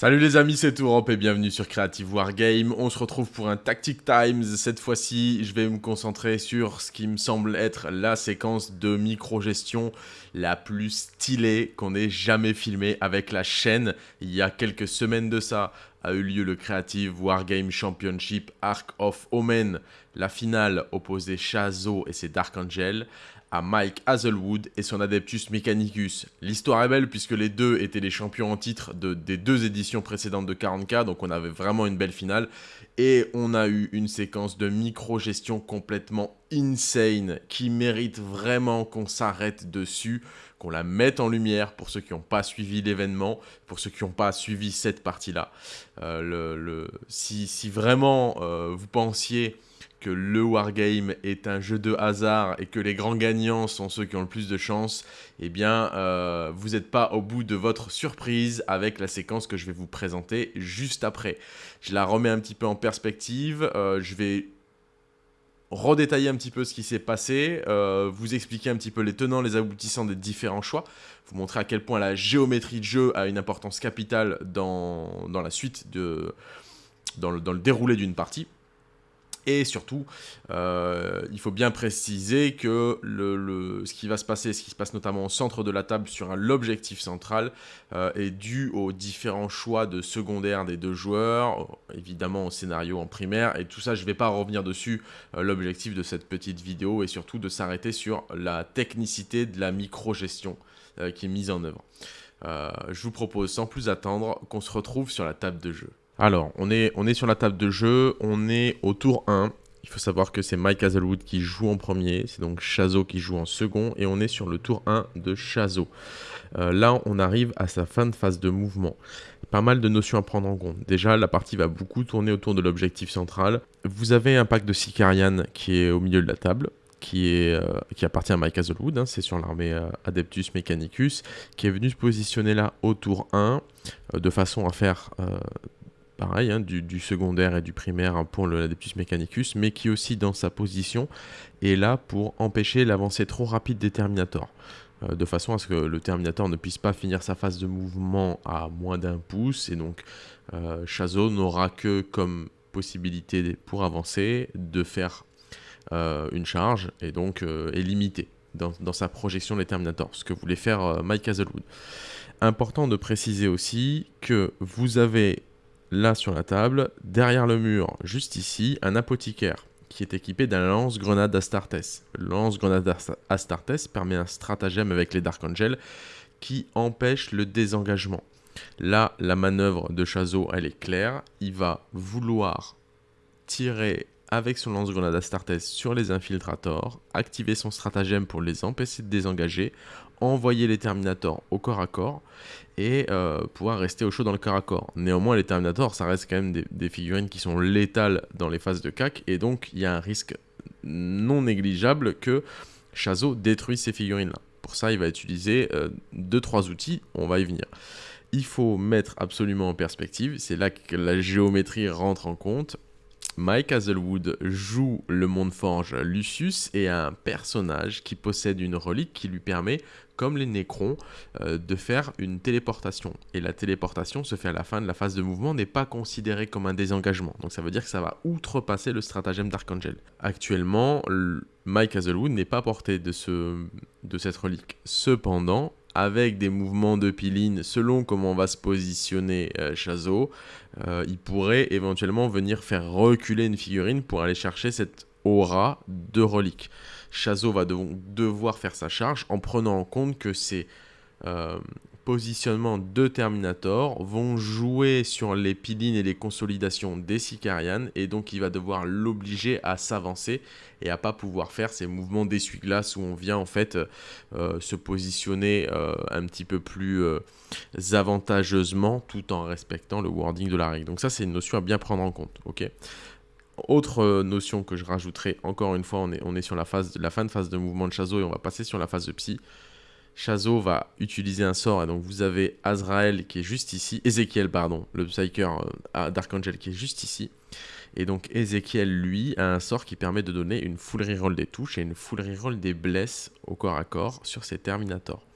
Salut les amis, c'est Tourop et bienvenue sur Creative Wargame. On se retrouve pour un Tactic Times. Cette fois-ci, je vais me concentrer sur ce qui me semble être la séquence de micro-gestion la plus stylée qu'on ait jamais filmée avec la chaîne. Il y a quelques semaines de ça a eu lieu le Creative Wargame Championship Arc of Omen. La finale opposait Shazo et ses Dark Angel à Mike Hazelwood et son Adeptus Mechanicus. L'histoire est belle puisque les deux étaient les champions en titre de, des deux éditions précédentes de 40k, donc on avait vraiment une belle finale. Et on a eu une séquence de micro-gestion complètement insane qui mérite vraiment qu'on s'arrête dessus, qu'on la mette en lumière pour ceux qui n'ont pas suivi l'événement, pour ceux qui n'ont pas suivi cette partie-là. Euh, si, si, vraiment euh, vous pensiez que le wargame est un jeu de hasard et que les grands gagnants sont ceux qui ont le plus de chance, eh bien, euh, vous n'êtes pas au bout de votre surprise avec la séquence que je vais vous présenter juste après. Je la remets un petit peu en perspective, euh, je vais redétailler un petit peu ce qui s'est passé, euh, vous expliquer un petit peu les tenants, les aboutissants des différents choix, vous montrer à quel point la géométrie de jeu a une importance capitale dans, la suite de... dans le déroulé d'une partie. Et surtout, euh, il faut bien préciser que le, ce qui va se passer, ce qui se passe notamment au centre de la table sur l'objectif central, euh, est dû aux différents choix de secondaire des deux joueurs, évidemment au scénario en primaire, et tout ça, je ne vais pas revenir dessus. Euh, l'objectif de cette petite vidéo est surtout de s'arrêter sur la technicité de la micro-gestion qui est mise en œuvre. je vous propose sans plus attendre qu'on se retrouve sur la table de jeu. Alors, on est, sur la table de jeu, on est au tour 1. Il faut savoir que c'est Mike Hazelwood qui joue en premier, c'est donc Chazo qui joue en second, et on est sur le tour 1 de Chazo. Euh, là, on arrive à sa fin de phase de mouvement. Pas mal de notions à prendre en compte. Déjà, la partie va beaucoup tourner autour de l'objectif central. Vous avez un pack de Sicarian qui est au milieu de la table. Qui, euh, appartient à Mike Hazelwood, hein. c'est sur l'armée euh, Adeptus Mechanicus, qui est venu se positionner là au tour 1, de façon à faire hein, du, secondaire et du primaire pour le Mechanicus, mais qui aussi dans sa position est là pour empêcher l'avancée trop rapide des Terminators. Euh, de façon à ce que le Terminator ne puisse pas finir sa phase de mouvement à moins d'un pouce, et donc euh, n'aura que comme possibilité pour avancer de faire euh, une charge, et donc est limité dans, dans, sa projection des Terminators, ce que voulait faire Mike Hazelwood. Important de préciser aussi que vous avez là sur la table, derrière le mur, juste ici, un apothicaire qui est équipé d'un lance-grenade Astartes. Le lance-grenade Astartes permet un stratagème avec les Dark Angels qui empêche le désengagement. Là, la manœuvre de Chazo, elle est claire. Il va vouloir tirer avec son lance-grenade Astartes sur les infiltrators, activer son stratagème pour les empêcher de désengager, envoyer les Terminators au corps à corps et euh, pouvoir rester au chaud dans le corps à corps. Néanmoins, les Terminators, ça reste quand même des, figurines qui sont létales dans les phases de CAC et donc il y a un risque non négligeable que Chazo détruise ces figurines-là. Pour ça, il va utiliser 2-3 euh, outils, on va y venir. Il faut mettre absolument en perspective, c'est là que la géométrie rentre en compte. Mike Hazelwood joue le monde forge Lucius et un personnage qui possède une relique qui lui permet, comme les Nécrons, euh, de faire une téléportation. Et la téléportation se fait à la fin de la phase de mouvement, n'est pas considérée comme un désengagement. Donc ça veut dire que ça va outrepasser le stratagème d'Archangel. Actuellement, Mike Hazelwood n'est pas porté de cette relique. Cependant, avec des mouvements de piline selon comment va se positionner euh, Chazo, euh, il pourrait éventuellement venir faire reculer une figurine pour aller chercher cette aura de relique. Chazo va devoir faire sa charge en prenant en compte que c'est euh, positionnement de Terminator vont jouer sur les pilines et les consolidations des Sicarian et donc il va devoir l'obliger à s'avancer et à pas pouvoir faire ces mouvements d'essuie-glace où on vient en fait euh, se positionner euh, un petit peu plus euh, avantageusement tout en respectant le wording de la règle. Donc ça c'est une notion à bien prendre en compte. ok? Autre notion que je rajouterai, encore une fois, on est, sur la, phase, la fin de phase de mouvement de Chazo et on va passer sur la phase de Psy. Chazo va utiliser un sort, et donc vous avez Azrael qui est juste ici, Ezekiel, pardon, le Psyker euh, d'Archangel qui est juste ici. Et donc Ezekiel, lui, a un sort qui permet de donner une full reroll des touches et une full reroll des blesses au corps à corps sur ses Terminators.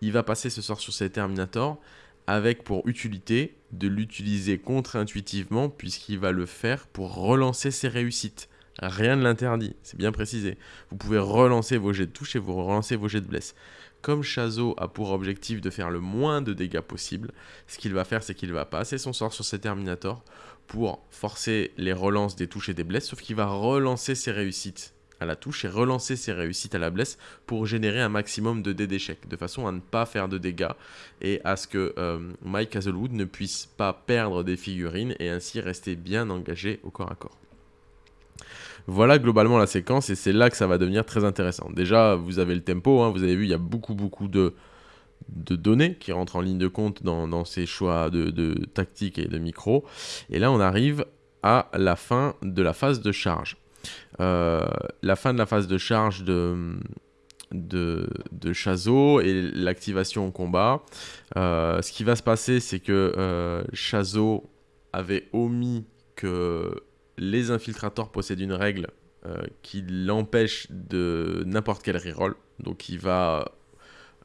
Il va passer ce sort sur ses Terminators avec pour utilité de l'utiliser contre-intuitivement puisqu'il va le faire pour relancer ses réussites. Rien ne l'interdit, c'est bien précisé. Vous pouvez relancer vos jets de touche et vous relancer vos jets de blesse. Comme Chazo a pour objectif de faire le moins de dégâts possible, ce qu'il va faire, c'est qu'il va passer son sort sur ses Terminators pour forcer les relances des touches et des blesses, sauf qu'il va relancer ses réussites à la touche et relancer ses réussites à la blesse pour générer un maximum de dés d'échecs, de façon à ne pas faire de dégâts et à ce que euh, Mike Hazelwood ne puisse pas perdre des figurines et ainsi rester bien engagé au corps à corps. Voilà globalement la séquence et c'est là que ça va devenir très intéressant. Déjà, vous avez le tempo, hein, vous avez vu, il y a beaucoup beaucoup de, données qui rentrent en ligne de compte dans, ces choix de, de tactique et de micro. Et là, on arrive à la fin de la phase de charge. Euh, la fin de la phase de charge de, de, de Chazo et l'activation au combat. Euh, ce qui va se passer, c'est que euh, Chazo avait omis que les infiltrateurs possèdent une règle qui l'empêche de n'importe quel reroll. Donc il va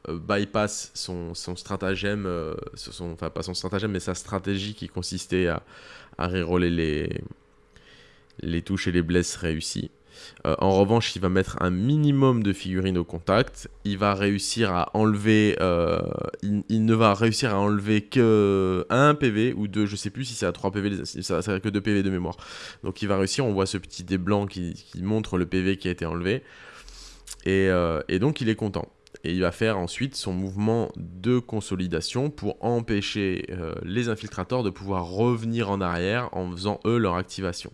bypass son, stratagème, son, enfin pas son stratagème, mais sa stratégie qui consistait à, à reroller les, les touches et les blesses réussies. Euh, en revanche, il va mettre un minimum de figurines au contact. Il va réussir à enlever. Euh, il, ne va réussir à enlever que un PV ou deux. Je sais plus si c'est à 3 PV. Ça serait que 2 PV de mémoire. Donc il va réussir. On voit ce petit dé blanc qui, montre le PV qui a été enlevé. Et, euh, et, donc il est content. Et il va faire ensuite son mouvement de consolidation pour empêcher les infiltrateurs de pouvoir revenir en arrière en faisant eux leur activation.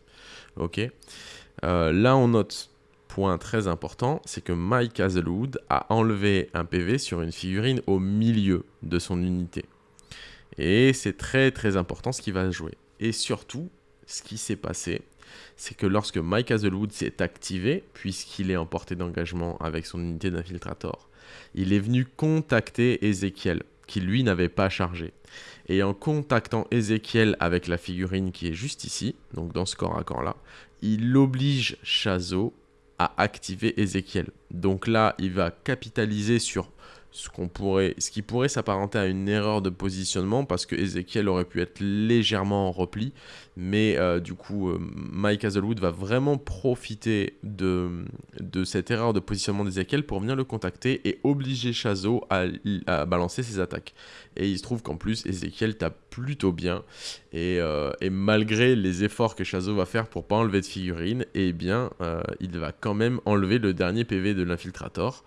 Ok? Euh, là, on note, point très important, c'est que Mike Hazelwood a enlevé un PV sur une figurine au milieu de son unité. Et c'est très très important ce qui va jouer. Et surtout, ce qui s'est passé, c'est que lorsque Mike Hazelwood s'est activé, puisqu'il est en portée d'engagement avec son unité d'infiltrator, il est venu contacter Ezekiel, qui lui n'avait pas chargé. Et en contactant Ezekiel avec la figurine qui est juste ici, donc dans ce corps à corps là, il oblige Chazo à activer Ezekiel. Donc là, il va capitaliser sur ce, qui pourrait s'apparenter à une erreur de positionnement parce que Ezekiel aurait pu être légèrement en repli. Mais euh, du coup, euh, Mike Hazelwood va vraiment profiter de, cette erreur de positionnement d'Ezekiel pour venir le contacter et obliger Chazo à, à, balancer ses attaques. Et il se trouve qu'en plus, Ezekiel tape plutôt bien. Et, euh, et, malgré les efforts que Chazo va faire pour pas enlever de figurine, eh bien, il va quand même enlever le dernier PV de l'infiltrator.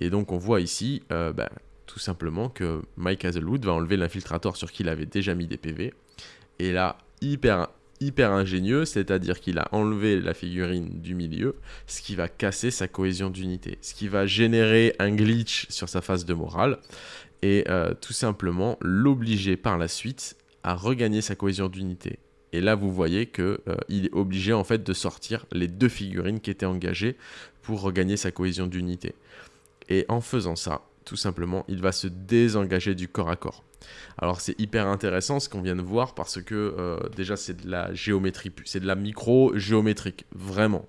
Et donc on voit ici euh, bah, tout simplement que Mike Hazelwood va enlever l'infiltrator sur qui il avait déjà mis des PV. Et là, hyper, hyper ingénieux, c'est-à-dire qu'il a enlevé la figurine du milieu, ce qui va casser sa cohésion d'unité, ce qui va générer un glitch sur sa phase de morale, et euh, tout simplement l'obliger par la suite à regagner sa cohésion d'unité. Et là, vous voyez qu'il euh, est obligé en fait de sortir les deux figurines qui étaient engagées pour regagner sa cohésion d'unité. Et en faisant ça, tout simplement, il va se désengager du corps à corps. Alors c'est hyper intéressant ce qu'on vient de voir parce que euh, déjà c'est de la géométrie, c'est de la micro-géométrique, vraiment,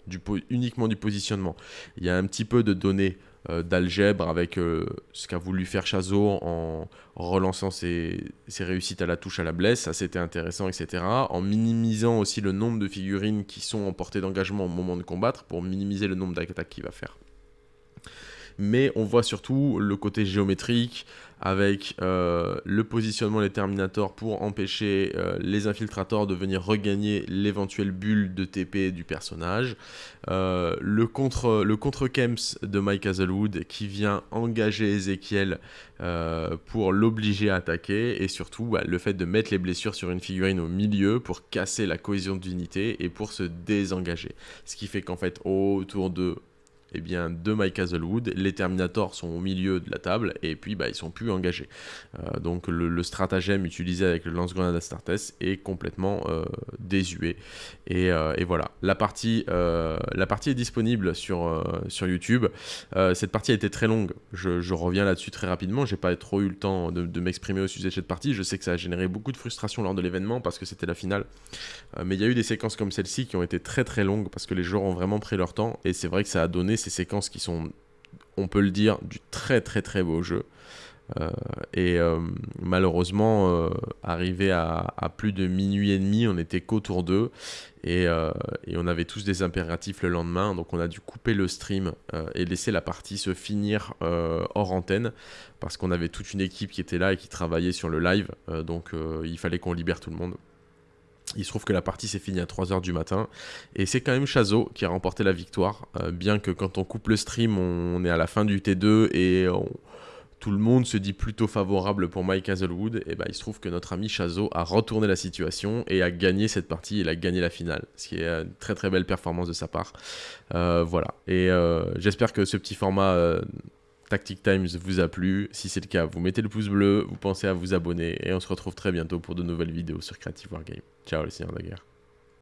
uniquement du positionnement. Il y a un petit peu de données euh, d'algèbre avec euh, ce qu'a voulu faire Chazo en, relançant ses, ses, réussites à la touche à la blesse, ça c'était intéressant, etc. En minimisant aussi le nombre de figurines qui sont en portée d'engagement au moment de combattre pour minimiser le nombre d'attaques qu'il va faire mais on voit surtout le côté géométrique avec euh, le positionnement des Terminators pour empêcher euh, les infiltrateurs de venir regagner l'éventuelle bulle de TP du personnage, euh, le contre le contre Kems de Mike Hazelwood qui vient engager Ezekiel pour l'obliger à attaquer et surtout bah, le fait de mettre les blessures sur une figurine au milieu pour casser la cohésion d'unité et pour se désengager, ce qui fait qu'en fait autour de eh bien, de Mike Hazelwood. Les Terminators sont au milieu de la table et puis bah, ils sont plus engagés. Euh, donc le, stratagème utilisé avec le lance-grenade Astartes est complètement euh, désuet. Euh, et, voilà, la partie, la partie est disponible sur, sur YouTube. cette partie a été très longue. Je, reviens là-dessus très rapidement. J'ai pas trop eu le temps de, de m'exprimer au sujet de cette partie. Je sais que ça a généré beaucoup de frustration lors de l'événement parce que c'était la finale. mais il y a eu des séquences comme celle-ci qui ont été très très longues parce que les joueurs ont vraiment pris leur temps et c'est vrai que ça a donné ces séquences qui sont, on peut le dire, du très très très beau jeu. et malheureusement, arrivé à, plus de minuit et demi, on était qu'autour d'eux. Et, on avait tous des impératifs le lendemain, donc on a dû couper le stream et laisser la partie se finir hors antenne, parce qu'on avait toute une équipe qui était là et qui travaillait sur le live, donc il fallait qu'on libère tout le monde. Il se trouve que la partie s'est finie à 3h du matin. Et c'est quand même Chazo qui a remporté la victoire. Euh, bien que quand on coupe le stream, on, est à la fin du T2 et tout le monde se dit plutôt favorable pour Mike Hazelwood. Et ben, il se trouve que notre ami Chazo a retourné la situation et a gagné cette partie. Il a gagné la finale. Ce qui est une très très belle performance de sa part. Euh, voilà. Et euh, j'espère que ce petit format Tactic Times vous a plu. Si c'est le cas, vous mettez le pouce bleu, vous pensez à vous abonner et on se retrouve très bientôt pour de nouvelles vidéos sur Creative Wargame. Ciao les seigneurs de la guerre.